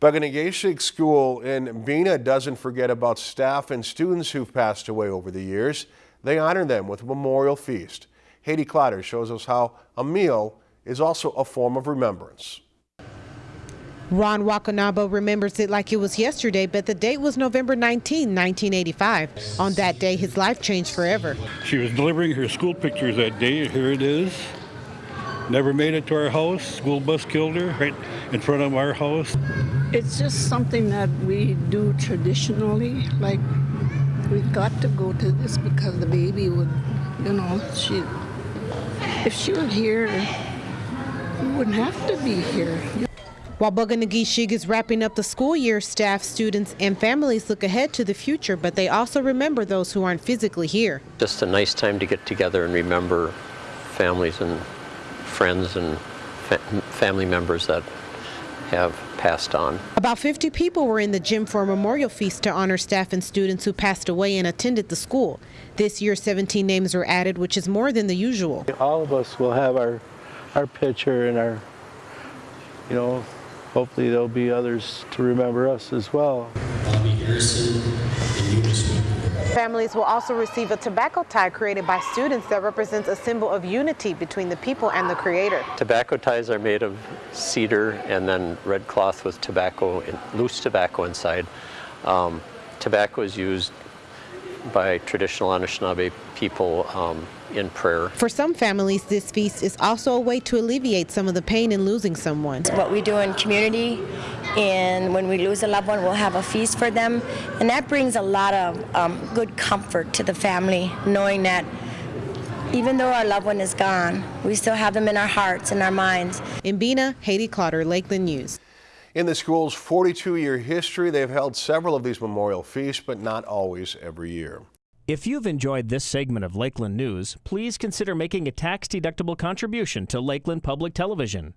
Bug-O-Nay-Ge-Shig School in Bena doesn't forget about staff and students who've passed away over the years. They honor them with a memorial feast. Haiti Clotter shows us how a meal is also a form of remembrance. Ron Wakanabo remembers it like it was yesterday, but the date was November 19, 1985. On that day, his life changed forever. She was delivering her school pictures that day. Here it is. Never made it to our house. School bus killed her right in front of our house. It's just something that we do traditionally. Like, we've got to go to this because the baby would, you know, she, if she were here, we wouldn't have to be here. While Bug-O-Nay-Ge-Shig is wrapping up the school year, staff, students, and families look ahead to the future, but they also remember those who aren't physically here. Just a nice time to get together and remember families and friends and fa family members that have passed on. About 50 people were in the gym for a memorial feast to honor staff and students who passed away and attended the school. This year, 17 names were added, which is more than the usual. All of us will have our, our picture and our, you know, hopefully there'll be others to remember us as well. Bobby Harrison and Eunice Families will also receive a tobacco tie created by students that represents a symbol of unity between the people and the creator. Tobacco ties are made of cedar and then red cloth with tobacco, loose tobacco inside. Um, tobacco is used by traditional Anishinaabe people um, in prayer. For some families, this feast is also a way to alleviate some of the pain in losing someone. What we do in community, and when we lose a loved one, we'll have a feast for them, and that brings a lot of um, good comfort to the family, knowing that even though our loved one is gone, we still have them in our hearts and our minds. In Bena, Haiti Clotter, Lakeland News. In the school's 42-year history, they've held several of these memorial feasts, but not always every year. If you've enjoyed this segment of Lakeland News, please consider making a tax-deductible contribution to Lakeland Public Television.